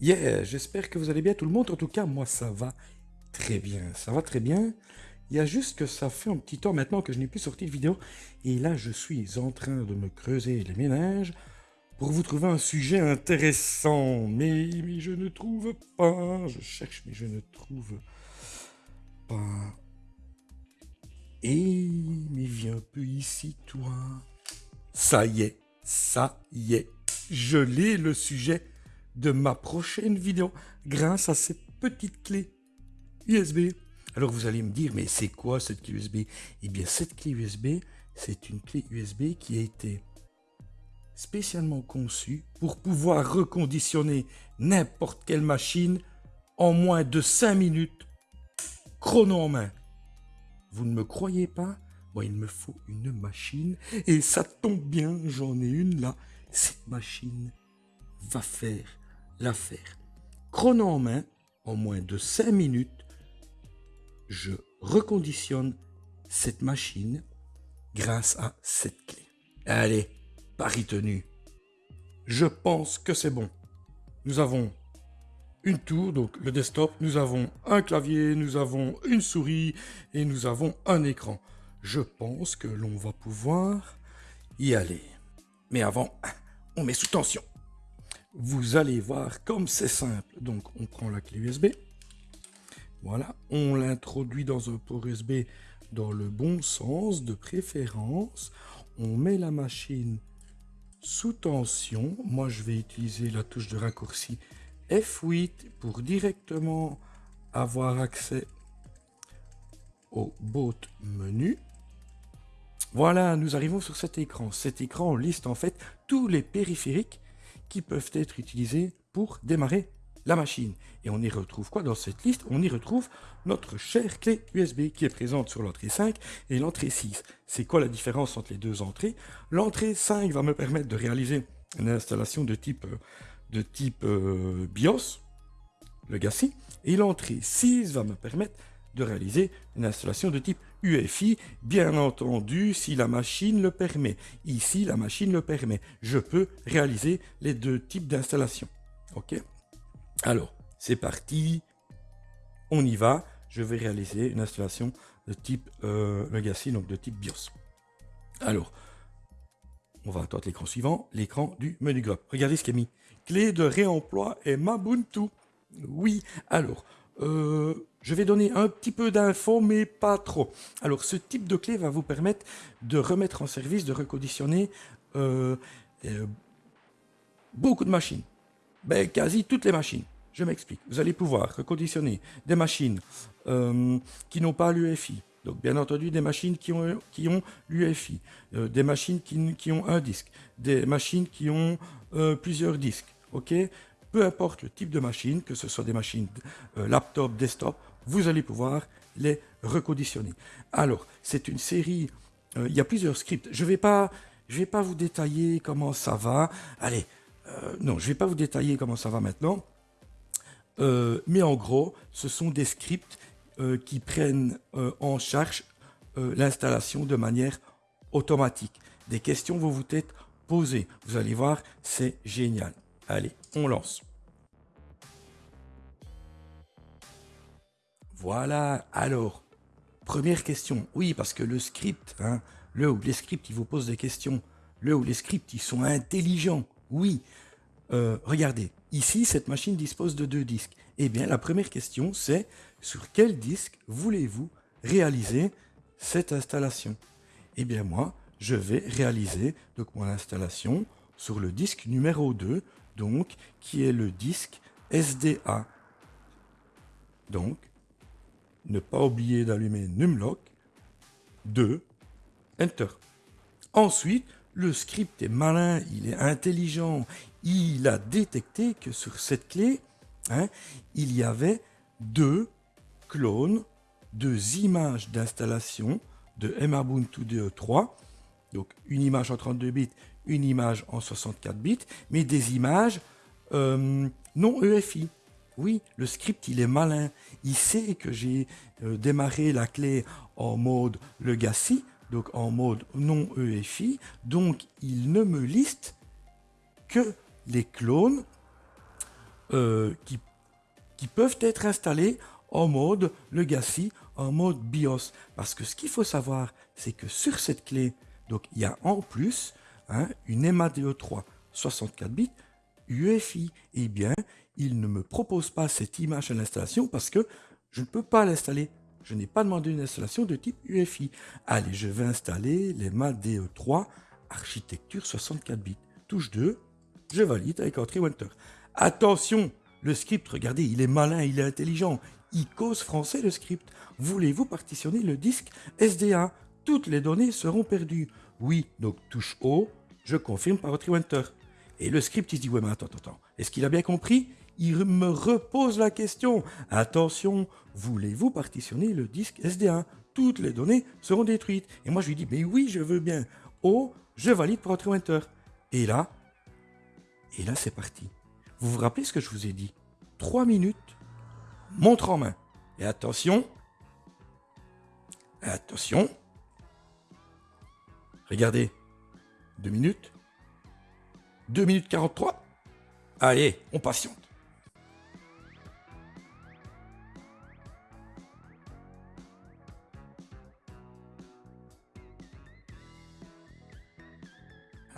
Yeah, j'espère que vous allez bien tout le monde. En tout cas, moi, ça va très bien. Ça va très bien. Il y a juste que ça fait un petit temps maintenant que je n'ai plus sorti de vidéo. Et là, je suis en train de me creuser les ménages pour vous trouver un sujet intéressant. Mais, mais je ne trouve pas. Je cherche, mais je ne trouve pas. Et mais viens un peu ici, toi. Ça y est, ça y est. Je l'ai le sujet de ma prochaine vidéo grâce à cette petite clé USB. Alors vous allez me dire, mais c'est quoi cette clé USB Eh bien cette clé USB, c'est une clé USB qui a été spécialement conçue pour pouvoir reconditionner n'importe quelle machine en moins de 5 minutes, chrono en main. Vous ne me croyez pas? Moi, il me faut une machine et ça tombe bien, j'en ai une là. Cette machine va faire l'affaire. Chrono en main, en moins de 5 minutes, je reconditionne cette machine grâce à cette clé. Allez, pari tenu. Je pense que c'est bon. Nous avons une tour, donc le desktop, nous avons un clavier, nous avons une souris et nous avons un écran. Je pense que l'on va pouvoir y aller. Mais avant, on met sous tension vous allez voir comme c'est simple. Donc, on prend la clé USB. Voilà, on l'introduit dans un port USB dans le bon sens de préférence. On met la machine sous tension. Moi, je vais utiliser la touche de raccourci F8 pour directement avoir accès au boot menu. Voilà, nous arrivons sur cet écran. Cet écran liste en fait tous les périphériques qui peuvent être utilisés pour démarrer la machine. Et on y retrouve quoi dans cette liste? On y retrouve notre chère clé USB qui est présente sur l'entrée 5 et l'entrée 6. C'est quoi la différence entre les deux entrées? L'entrée 5 va me permettre de réaliser une installation de type, euh, euh, BIOS, Legacy, et l'entrée 6 va me permettre de réaliser une installation de type UFI, bien entendu, si la machine le permet. Ici, la machine le permet. Je peux réaliser les deux types d'installation. OK? Alors, c'est parti. On y va. Je vais réaliser une installation de type euh, Legacy, donc de type BIOS. Alors, on va attendre l'écran suivant, l'écran du menu globe. Regardez ce qui est mis. Clé de réemploi et Mabuntu. Oui, alors, euh, je vais donner un petit peu d'infos, mais pas trop. Alors, ce type de clé va vous permettre de remettre en service, de reconditionner euh, euh, beaucoup de machines. Ben, quasi toutes les machines. Je m'explique. Vous allez pouvoir reconditionner des machines qui n'ont pas l'UFI. Donc, bien entendu, des machines qui ont, qui ont l'UFI, des machines qui, qui, ont un disque, des machines qui ont plusieurs disques. Peu importe le type de machine, que ce soit des machines euh, laptop, desktop, vous allez pouvoir les reconditionner. Alors, c'est une série, euh, il y a plusieurs scripts. Je ne vais, pas, vous détailler comment ça va. Allez, euh, non, je ne vais pas vous détailler comment ça va maintenant. mais en gros, ce sont des scripts qui prennent en charge l'installation de manière automatique. Des questions vont vous être posées. Vous allez voir, c'est génial. Allez, on lance. Voilà, alors, première question. Oui, parce que le script, hein, le ou les scripts, ils vous posent des questions. Le ou les scripts, ils sont intelligents. Oui. Euh, regardez, ici, cette machine dispose de deux disques. Eh bien, la première question, c'est sur quel disque voulez-vous réaliser cette installation? Eh bien, moi, je vais réaliser donc mon installation sur le disque numéro 2 donc, qui est le disque SDA. Donc, ne pas oublier d'allumer Numlock. 2. Enter. Ensuite, le script est malin, il est intelligent. Il a détecté que sur cette clé, hein, il y avait deux clones, deux images d'installation de Mabuntu DE3. Donc, une image en 32 bits, une image en 64 bits, mais des images euh, non EFI. Oui, le script, il est malin. Il sait que j'ai euh, démarré la clé en mode legacy, donc en mode non EFI. Donc, il ne me liste que les clones euh, qui, peuvent être installés en mode Legacy, en mode BIOS. Parce que ce qu'il faut savoir, c'est que sur cette clé, donc il y a en plus hein, une MADE3 64 bits UEFI. Eh bien, il ne me propose pas cette image à l'installation parce que je ne peux pas l'installer. Je n'ai pas demandé une installation de type UEFI. Allez, je vais installer les DE3 architecture 64 bits. Touche 2, je valide avec Entry. Attention, le script, regardez, il est malin, il est intelligent. Il cause français le script. Voulez-vous partitionner le disque SDA Toutes les données seront perdues. Oui, donc touche O, je confirme par Entry. Et le script, il se dit, ouais, mais attends, attends, attends. Est-ce qu'il a bien compris? Il me repose la question. Attention, voulez-vous partitionner le disque SD1 Toutes les données seront détruites. Et moi, je lui dis, mais oui, je veux bien. Oh, je valide pour Entry Winter. Et là, et là, c'est parti. Vous vous rappelez ce que je vous ai dit? 3 minutes, montre en main. Et attention, attention, regardez, 2 minutes, 2 minutes 43. Allez, on patiente.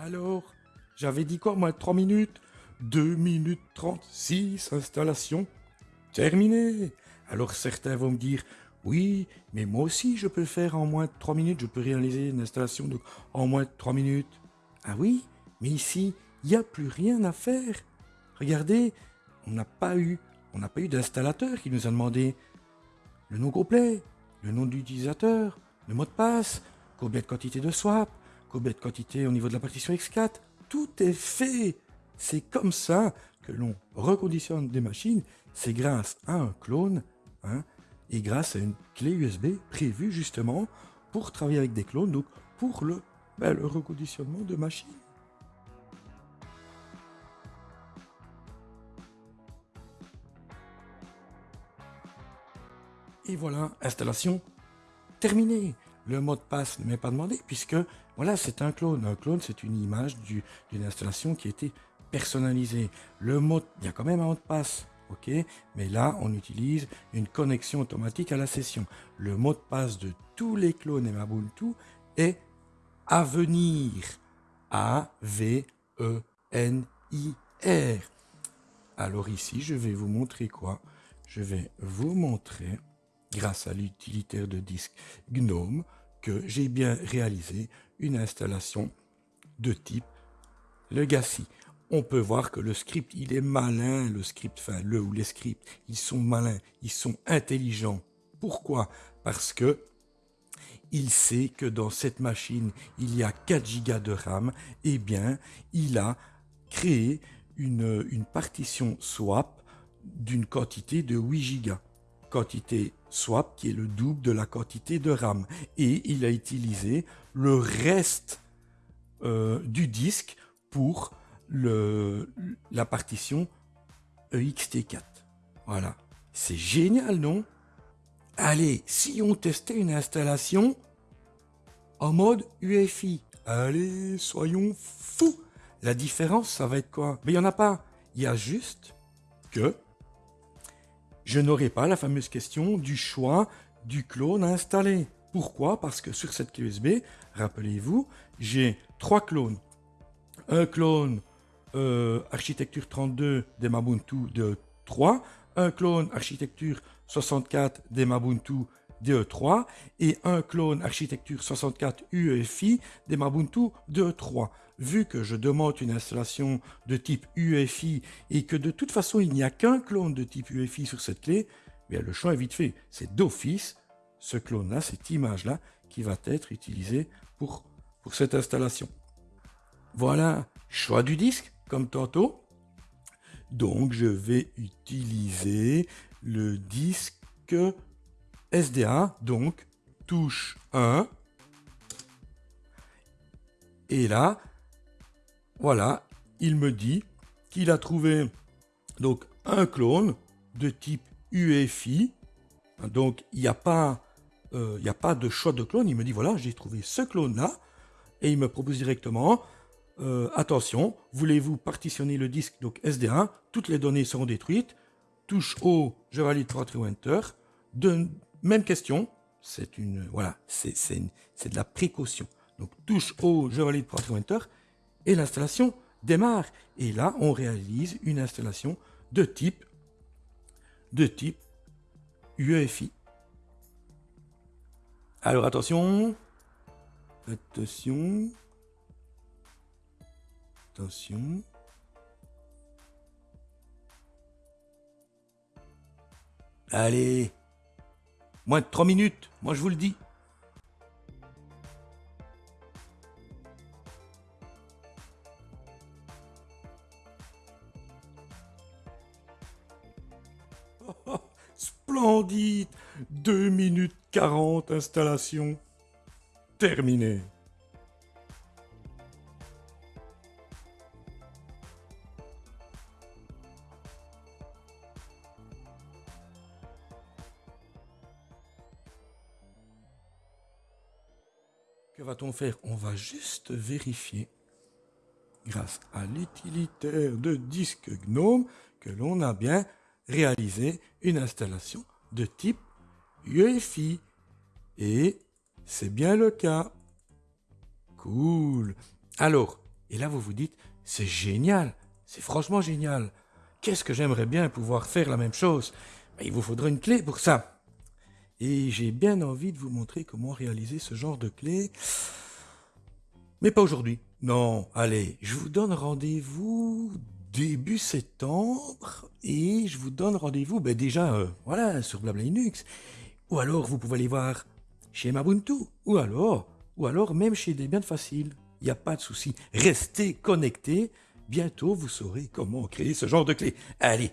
Alors, j'avais dit quoi, moi, 3 minutes? 2 minutes 36, installation terminée. Alors certains vont me dire, oui, mais moi aussi je peux faire en moins de 3 minutes, je peux réaliser une installation en moins de 3 minutes. Ah oui, mais ici, il n'y a plus rien à faire. Regardez, on n'a pas eu, d'installateur qui nous a demandé le nom complet, le nom de l'utilisateur, le mot de passe, combien de quantité de swap, de quantité au niveau de la partition X4. Tout est fait. C'est comme ça que l'on reconditionne des machines. C'est grâce à un clone hein, et grâce à une clé USB prévue justement pour travailler avec des clones, donc pour le, ben, le reconditionnement de machines. Et voilà, installation terminée. Le mot de passe ne m'est pas demandé puisque voilà, c'est un clone. Un clone, c'est une image d'une installation qui a été personnalisée. Le mot, il y a quand même un mot de passe, ok? Mais là, on utilise une connexion automatique à la session. Le mot de passe de tous les clones et Ubuntu est à venir. A-V-E-N-I-R. Alors ici, je vais vous montrer quoi? Je vais vous montrer grâce à l'utilitaire de disque GNOME, que j'ai bien réalisé une installation de type Legacy. On peut voir que le script, il est malin, le script, enfin le ou les scripts, ils sont malins, ils sont intelligents. Pourquoi? Parce que il sait que dans cette machine, il y a 4 Go de RAM, et eh bien, il a créé une, une partition swap d'une quantité de 8 Go quantité swap qui est le double de la quantité de RAM. Et il a utilisé le reste euh, du disque pour le, la partition EXT4. Voilà. C'est génial, non? Allez, si on testait une installation en mode UEFI. Allez, soyons fous La différence, ça va être quoi? Mais il n'y en a pas. Il y a juste que je n'aurai pas la fameuse question du choix du clone à installer. Pourquoi? Parce que sur cette clé USB, rappelez-vous, j'ai trois clones. Un clone euh, architecture 32 des Mabuntu de 3, un clone architecture 64 des Mabuntu DE3 et un clone architecture 64 UEFI des Mabuntu DE3 vu que je demande une installation de type UEFI et que de toute façon il n'y a qu'un clone de type UEFI sur cette clé, bien le choix est vite fait. C'est d'office ce clone-là, cette image-là, qui va être utilisée pour cette installation. Voilà, choix du disque, comme tantôt. Donc je vais utiliser le disque SDA, donc touche 1. Et là, voilà, il me dit qu'il a trouvé donc un clone de type UEFI. Donc il n'y a, pas, euh, a pas de choix de clone. Il me dit voilà, j'ai trouvé ce clone-là. Et il me propose directement euh, attention, voulez-vous partitionner le disque donc SD1 Toutes les données seront détruites. Touche O, je valide pour Enter. De, même question, c'est une voilà, c'est de la précaution. Donc touche O, je valide pour et l'installation démarre. Et là, on réalise une installation de type de type UEFI. Alors attention, attention, attention. Allez, moins de 3 minutes, moi je vous le dis. Splendide 2 minutes 40 installation. Terminé. Faire On va juste vérifier, grâce à l'utilitaire de disque GNOME, que l'on a bien réalisé une installation de type UEFI. Et c'est bien le cas. Cool. Alors, et là vous vous dites, c'est génial, c'est franchement génial. Qu'est-ce que j'aimerais bien pouvoir faire la même chose? Ben, Il vous faudra une clé pour ça. Et j'ai bien envie de vous montrer comment réaliser ce genre de clé. Mais pas aujourd'hui. Non, allez, je vous donne rendez-vous début septembre et je vous donne rendez-vous ben déjà euh, voilà sur Blabla Linux ou alors vous pouvez aller voir chez Mabuntu ou alors ou alors même chez Debian Facile. Il n'y a pas de souci. Restez connectés. Bientôt vous saurez comment créer ce genre de clé. Allez,